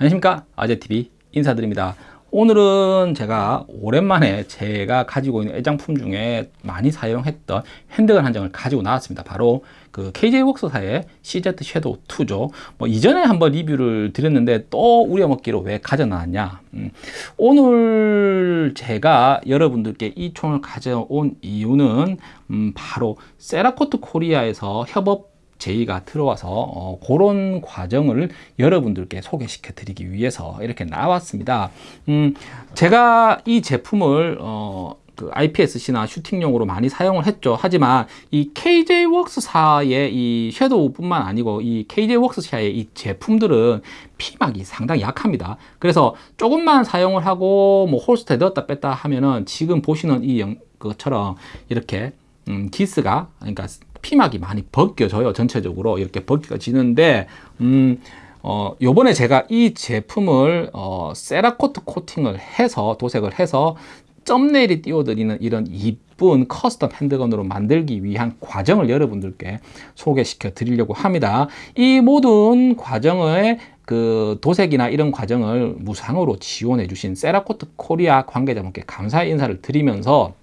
안녕하십니까? 아재TV 인사드립니다. 오늘은 제가 오랜만에 제가 가지고 있는 애장품 중에 많이 사용했던 핸드건 한 장을 가지고 나왔습니다. 바로 그 KJ웍스사의 CZ 섀도우 2죠. 뭐 이전에 한번 리뷰를 드렸는데 또 우려먹기로 왜 가져나왔냐? 음, 오늘 제가 여러분들께 이 총을 가져온 이유는 음, 바로 세라코트 코리아에서 협업 제의가 들어와서 어, 그런 과정을 여러분들께 소개시켜 드리기 위해서 이렇게 나왔습니다 음, 제가 이 제품을 어, 그 IPSC나 슈팅용으로 많이 사용을 했죠. 하지만 이 KJ웍스사의 이 섀도우뿐만 아니고 이 KJ웍스사의 이 제품들은 피막이 상당히 약합니다. 그래서 조금만 사용을 하고 뭐 홀스터에 넣었다 뺐다 하면은 지금 보시는 이 영, 것처럼 이렇게 음, 기스가 그러니까 피막이 많이 벗겨져요 전체적으로 이렇게 벗겨지는데 음, 어, 요번에 제가 이 제품을 어, 세라코트 코팅을 해서 도색을 해서 thumbnail에 띄워드리는 이런 이쁜 custom handgun으로 만들기 위한 과정을 여러분들께 소개시켜 드리려고 합니다. 이 모든 과정의 그 도색이나 이런 과정을 무상으로 지원해 주신 세라코트 코리아 관계자분께 감사의 인사를 드리면서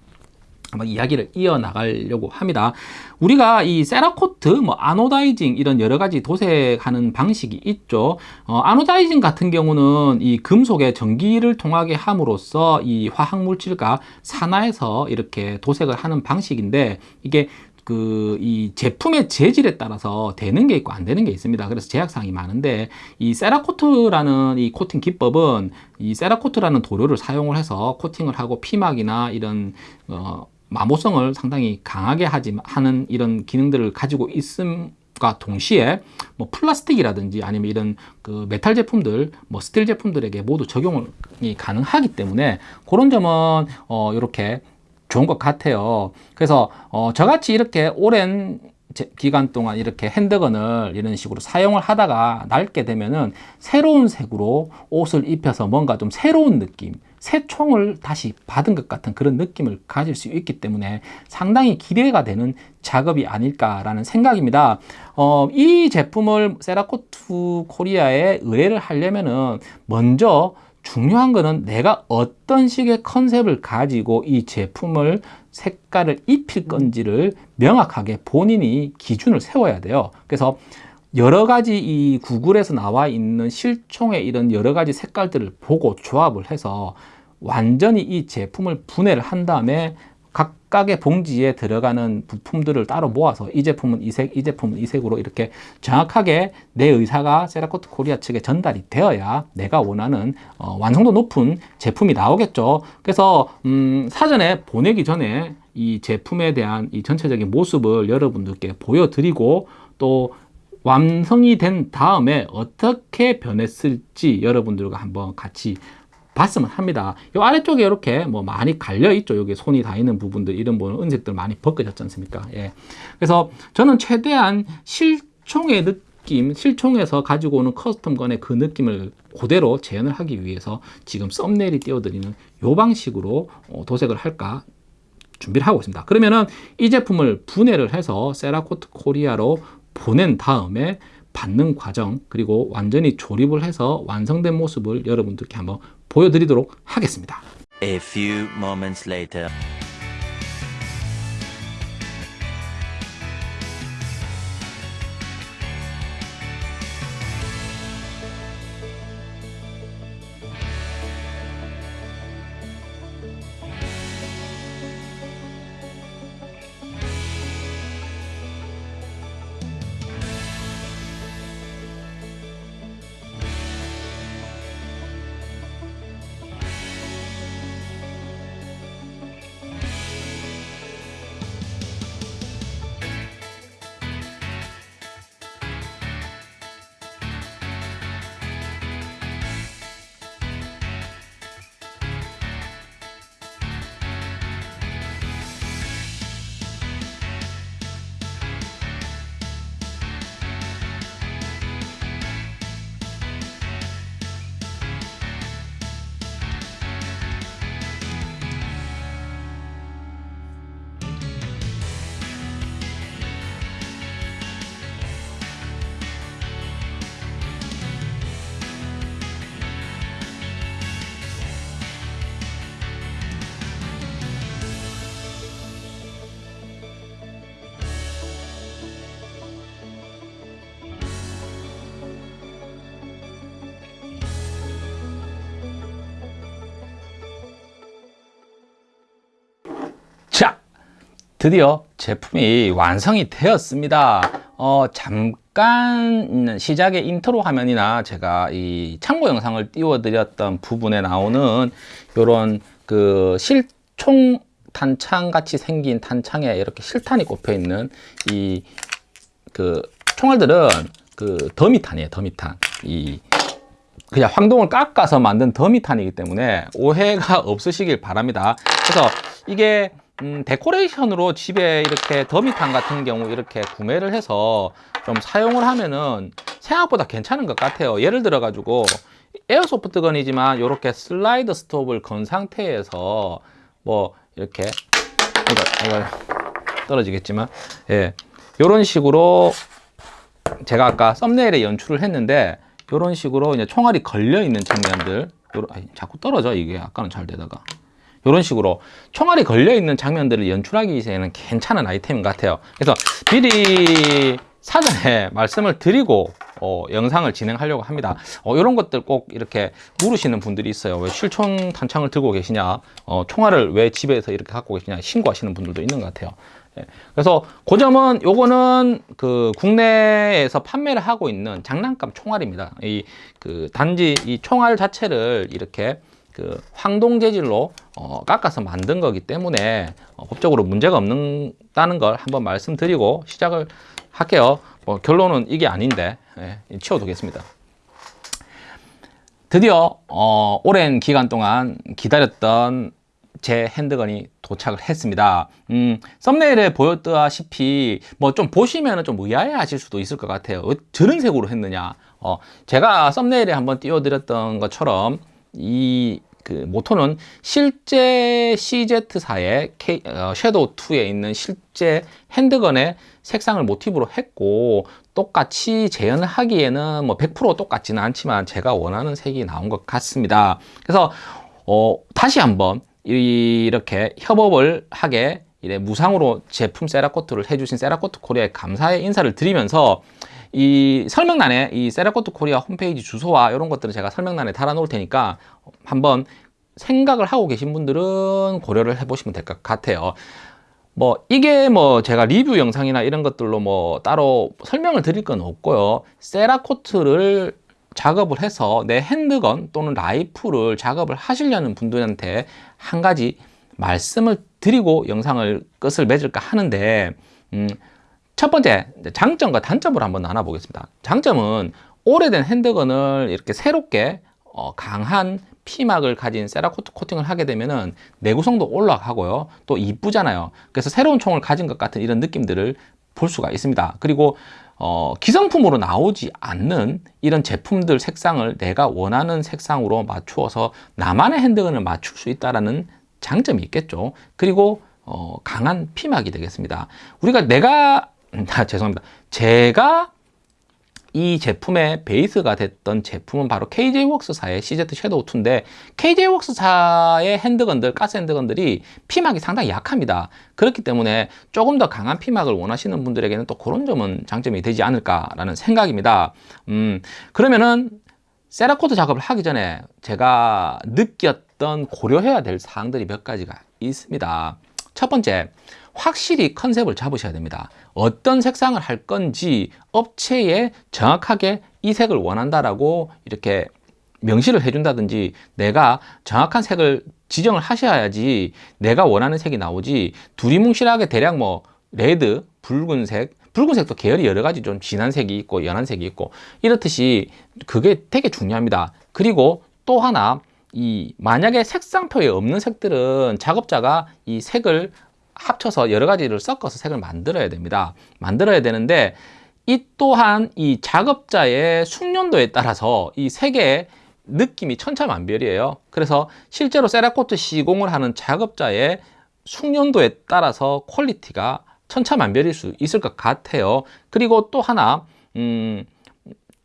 한번 이야기를 이어나가려고 합니다. 우리가 이 세라코트, 뭐 아노다이징 이런 여러 가지 도색하는 방식이 있죠. 어, 아노다이징 같은 경우는 이 금속의 전기를 통하게 함으로써 이 화학 물질과 산화해서 이렇게 도색을 하는 방식인데 이게 그이 제품의 재질에 따라서 되는 게 있고 안 되는 게 있습니다. 그래서 제약사항이 많은데 이 세라코트라는 이 코팅 기법은 이 세라코트라는 도료를 사용을 해서 코팅을 하고 피막이나 이런 어 마모성을 상당히 강하게 하지 하는 이런 기능들을 가지고 있음과 동시에 뭐 플라스틱이라든지 아니면 이런 그 메탈 제품들 뭐 스틸 제품들에게 모두 적용이 가능하기 때문에 그런 점은 어 이렇게 좋은 것 같아요. 그래서 어 저같이 이렇게 오랜 기간 동안 이렇게 handgun을 이런 식으로 사용을 하다가 낡게 되면은 새로운 색으로 옷을 입혀서 뭔가 좀 새로운 느낌 새 총을 다시 받은 것 같은 그런 느낌을 가질 수 있기 때문에 상당히 기대가 되는 작업이 아닐까라는 생각입니다. 어, 이 제품을 세라코트 코리아에 의뢰를 하려면은 먼저 중요한 거는 내가 어떤 식의 컨셉을 가지고 이 제품을 색깔을 입힐 건지를 명확하게 본인이 기준을 세워야 돼요. 그래서 여러 가지 이 구글에서 나와 있는 실총의 이런 여러 가지 색깔들을 보고 조합을 해서 완전히 이 제품을 분해를 한 다음에 각각의 봉지에 들어가는 부품들을 따로 모아서 이 제품은 이 색, 이 제품은 이 색으로 이렇게 정확하게 내 의사가 세라코트 코리아 측에 전달이 되어야 내가 원하는 어, 완성도 높은 제품이 나오겠죠. 그래서 음, 사전에 보내기 전에 이 제품에 대한 이 전체적인 모습을 여러분들께 보여드리고 또 완성이 된 다음에 어떻게 변했을지 여러분들과 한번 같이 봤으면 합니다. 이 아래쪽에 이렇게 뭐 많이 갈려 있죠. 여기 손이 다 있는 부분들 이런 부분 은색들 많이 벗겨졌지 않습니까? 예. 그래서 저는 최대한 실총의 느낌, 실총에서 가지고 오는 커스텀건의 그 느낌을 그대로 재현을 하기 위해서 지금 썸네일이 띄워드리는 요 방식으로 어, 도색을 할까 준비를 하고 있습니다. 그러면은 이 제품을 분해를 해서 세라코트 코리아로 보낸 다음에 받는 과정 그리고 완전히 조립을 해서 완성된 모습을 여러분들께 한번 보여드리도록 하겠습니다. A few moments later. 드디어 제품이 완성이 되었습니다. 어, 잠깐 시작의 인트로 화면이나 제가 이 참고 영상을 띄워드렸던 부분에 나오는 이런 그 실총 탄창 같이 생긴 탄창에 이렇게 실탄이 꼽혀 있는 이 그 총알들은 그 더미탄이에요. 더미탄. 이 그냥 황동을 깎아서 만든 더미탄이기 때문에 오해가 없으시길 바랍니다. 그래서 이게 음, 데코레이션으로 집에 이렇게 더미탄 같은 경우 이렇게 구매를 해서 좀 사용을 하면은 생각보다 괜찮은 것 같아요. 예를 들어 가지고 에어소프트 건이지만 이렇게 슬라이드 스톱을 건 상태에서 뭐 이렇게 이거 이거 떨어지겠지만 예 이런 식으로 제가 아까 썸네일에 연출을 했는데 이런 식으로 이제 총알이 걸려 있는 장면들 요런, 아니, 자꾸 떨어져 이게 아까는 잘 되다가 이런 식으로 총알이 걸려 있는 장면들을 연출하기에는 괜찮은 아이템인 것 같아요 그래서 미리 사전에 말씀을 드리고 어, 영상을 진행하려고 합니다 어, 이런 것들 꼭 이렇게 물으시는 분들이 있어요 왜 실총 탄창을 들고 계시냐 어, 총알을 왜 집에서 이렇게 갖고 계시냐 신고하시는 분들도 있는 것 같아요 예. 그래서 그 점은 요거는 그 국내에서 판매를 하고 있는 장난감 총알입니다. 이 그 단지 이 총알 자체를 이렇게 그 황동 재질로 어, 깎아서 만든 거기 때문에 어, 법적으로 문제가 없다는 걸 한번 말씀드리고 시작을 할게요. 뭐 결론은 이게 아닌데 예, 치워두겠습니다. 드디어 어, 오랜 기간 동안 기다렸던 제 핸드건이 도착을 했습니다. 음, 썸네일에 보였다시피 뭐 좀 보시면 좀 의아해 하실 수도 있을 것 같아요. 어, 저런 색으로 했느냐. 어, 제가 썸네일에 한번 띄워드렸던 것처럼 이 그 모토는 실제 CZ사의 K, 어, 섀도우2에 있는 실제 핸드건의 색상을 모티브로 했고 똑같이 재현을 하기에는 뭐 100% 똑같지는 않지만 제가 원하는 색이 나온 것 같습니다. 그래서 어, 다시 한번 이렇게 협업을 하게 이래 무상으로 제품 세라코트를 해주신 세라코트 코리아에 감사의 인사를 드리면서 이 설명란에 이 세라코트 코리아 홈페이지 주소와 이런 것들은 제가 설명란에 달아 놓을 테니까 한번 생각을 하고 계신 분들은 고려를 해보시면 될 것 같아요. 뭐 이게 뭐 제가 리뷰 영상이나 이런 것들로 뭐 따로 설명을 드릴 건 없고요. 세라코트를 작업을 해서 내 handgun 또는 라이플을 작업을 하시려는 분들한테 한 가지 말씀을 드리고 영상을 끝을 맺을까 하는데 음, 첫 번째 장점과 단점을 한번 나눠보겠습니다. 장점은 오래된 핸드건을 이렇게 새롭게 어, 강한 피막을 가진 세라코트 코팅을 하게 되면은 내구성도 올라가고요. 또 이쁘잖아요. 그래서 새로운 총을 가진 것 같은 이런 느낌들을 볼 수가 있습니다. 그리고 어, 기성품으로 나오지 않는 이런 제품들 색상을 내가 원하는 색상으로 맞추어서 나만의 핸드건을 맞출 수 있다는 장점이 있겠죠. 그리고 어, 강한 피막이 되겠습니다. 우리가 내가 아, 죄송합니다. 제가 이 제품의 베이스가 됐던 제품은 바로 KJ웍스사의 CZ 섀도우 2인데 KJ웍스사의 핸드건들, 가스 핸드건들이 피막이 상당히 약합니다. 그렇기 때문에 조금 더 강한 피막을 원하시는 분들에게는 또 그런 점은 장점이 되지 않을까라는 생각입니다. 음, 그러면은 세라코트 작업을 하기 전에 제가 느꼈던 고려해야 될 사항들이 몇 가지가 있습니다. 첫 번째, 확실히 컨셉을 잡으셔야 됩니다. 어떤 색상을 할 건지 업체에 정확하게 이 색을 원한다라고 이렇게 명시를 해준다든지 내가 정확한 색을 지정을 하셔야지 내가 원하는 색이 나오지 두리뭉실하게 대략 뭐 red, 붉은색, 붉은색도 계열이 여러 가지 좀 진한 색이 있고 연한 색이 있고 이렇듯이 그게 되게 중요합니다. 그리고 또 하나 이 만약에 색상표에 없는 색들은 작업자가 이 색을 합쳐서 여러 가지를 섞어서 색을 만들어야 됩니다. 만들어야 되는데 이 또한 이 작업자의 숙련도에 따라서 이 색의 느낌이 천차만별이에요. 그래서 실제로 세라코트 시공을 하는 작업자의 숙련도에 따라서 quality가 천차만별일 수 있을 것 같아요. 그리고 또 하나 음,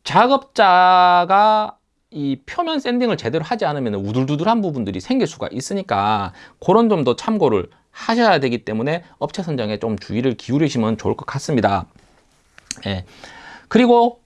작업자가 이 표면 샌딩을 제대로 하지 않으면 우둘두둘한 부분들이 생길 수가 있으니까 그런 점도 참고를 하셔야 되기 때문에 업체 선정에 좀 주의를 기울이시면 좋을 것 같습니다. 예. 그리고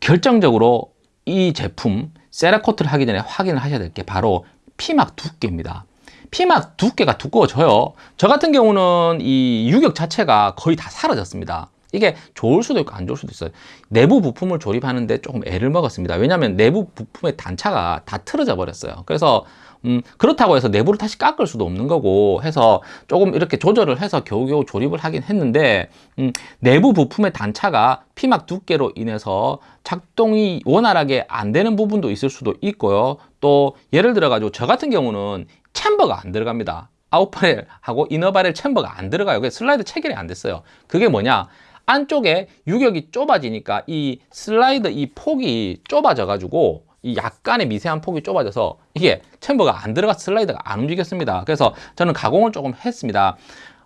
결정적으로 이 제품 세라코트를 하기 전에 확인을 하셔야 될 게 바로 피막 두께입니다. 피막 두께가 두꺼워져요. 저 같은 경우는 이 유격 자체가 거의 다 사라졌습니다. 이게 좋을 수도 있고 안 좋을 수도 있어요. 내부 부품을 조립하는데 조금 애를 먹었습니다. 왜냐하면 내부 부품의 단차가 다 틀어져 버렸어요. 그래서 음, 그렇다고 해서 내부를 다시 깎을 수도 없는 거고 해서 조금 이렇게 조절을 해서 겨우겨우 조립을 하긴 했는데 음, 내부 부품의 단차가 피막 두께로 인해서 작동이 원활하게 안 되는 부분도 있을 수도 있고요. 또 예를 들어 가지고 저 같은 경우는 챔버가 안 들어갑니다. 아웃바렐하고 이너바렐 챔버가 안 들어가요. 슬라이드 체결이 안 됐어요. 그게 뭐냐? 안쪽에 유격이 좁아지니까 이 슬라이드 이 폭이 좁아져 가지고 이 약간의 미세한 폭이 좁아져서 이게 챔버가 안 들어가 슬라이드가 안 움직였습니다. 그래서 저는 가공을 조금 했습니다.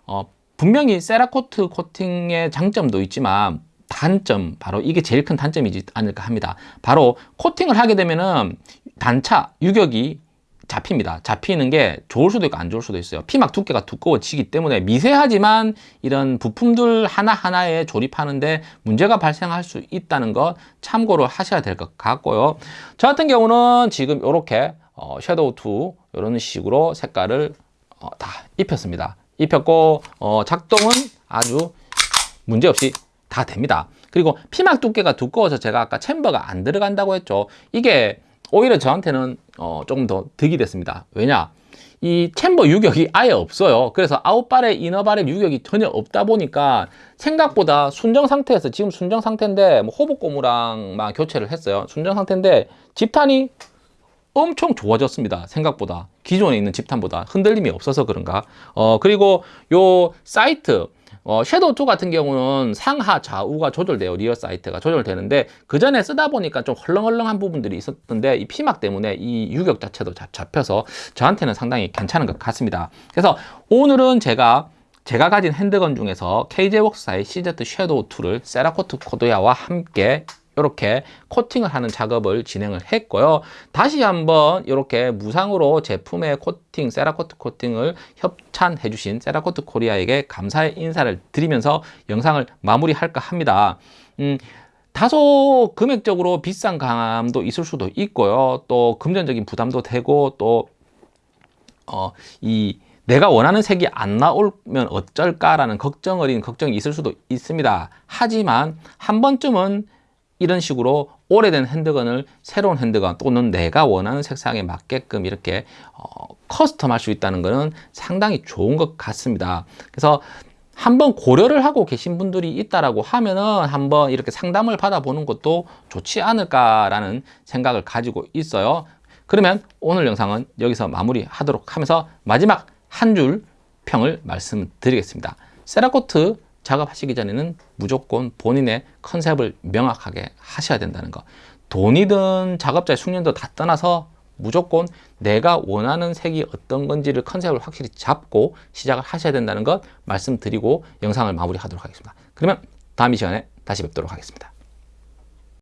어, 분명히 세라코트 코팅의 장점도 있지만 단점 바로 이게 제일 큰 단점이지 않을까 합니다. 바로 코팅을 하게 되면은 단차 유격이 잡힙니다. 잡히는 게 좋을 수도 있고 안 좋을 수도 있어요. 피막 두께가 두꺼워지기 때문에 미세하지만 이런 부품들 하나하나에 조립하는데 문제가 발생할 수 있다는 것 참고를 하셔야 될 것 같고요. 저 같은 경우는 지금 이렇게 어, 섀도우 2 이런 식으로 색깔을 어, 다 입혔습니다. 입혔고 어, 작동은 아주 문제없이 다 됩니다. 그리고 피막 두께가 두꺼워서 제가 아까 챔버가 안 들어간다고 했죠. 이게 오히려 저한테는 어, 조금 더 득이 됐습니다. 왜냐? 이 chamber 유격이 아예 없어요. 그래서 아웃발에 이너발에 유격이 전혀 없다 보니까 생각보다 순정 상태에서 지금 순정 상태인데 뭐 hop-up 고무랑만 교체를 했어요. 순정 상태인데 집탄이 엄청 좋아졌습니다. 생각보다 기존에 있는 집탄보다 흔들림이 없어서 그런가. 어 그리고 요 sight 어, 섀도우 2 같은 경우는 상하 좌우가 조절돼요. rear sight가 조절되는데 그 전에 쓰다 보니까 좀 헐렁헐렁한 부분들이 있었던데 이 피막 때문에 이 유격 자체도 잡, 잡혀서 저한테는 상당히 괜찮은 것 같습니다. 그래서 오늘은 제가 제가 가진 handgun 중에서 KJ웍스사의 CZ 섀도우 2를 세라코트 코리아와 함께 이렇게 코팅을 하는 작업을 진행을 했고요. 다시 한번 이렇게 무상으로 제품의 코팅, 세라코트 코팅을 협찬해 주신 세라코트 코리아에게 감사의 인사를 드리면서 영상을 마무리할까 합니다. 음, 다소 금액적으로 비싼 감도 있을 수도 있고요. 또 금전적인 부담도 되고 또 어, 이 내가 원하는 색이 안 나오면 어쩔까라는 걱정 어린 걱정이 있을 수도 있습니다. 하지만 한 번쯤은 이런 식으로 오래된 handgun을 새로운 handgun 또는 내가 원하는 색상에 맞게끔 이렇게 어, custom 할 수 있다는 것은 상당히 좋은 것 같습니다. 그래서 한번 고려를 하고 계신 분들이 있다라고 하면은 한번 이렇게 상담을 받아보는 것도 좋지 않을까라는 생각을 가지고 있어요. 그러면 오늘 영상은 여기서 마무리하도록 하면서 마지막 한 줄 평을 말씀드리겠습니다. 세라코트 작업하시기 전에는 무조건 본인의 컨셉을 명확하게 하셔야 된다는 거. 돈이든 작업자의 숙련도 다 떠나서 무조건 내가 원하는 색이 어떤 건지를 컨셉을 확실히 잡고 시작을 하셔야 된다는 것 말씀드리고 영상을 마무리하도록 하겠습니다. 그러면 다음 이 시간에 다시 뵙도록 하겠습니다.